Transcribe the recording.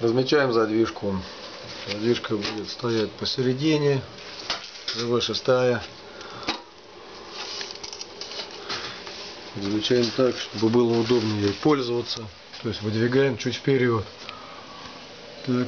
Размечаем задвижку. Задвижка будет стоять посередине. ЗВ шестая. Замечаем так, чтобы было удобно ей пользоваться. То есть выдвигаем чуть вперед. Так.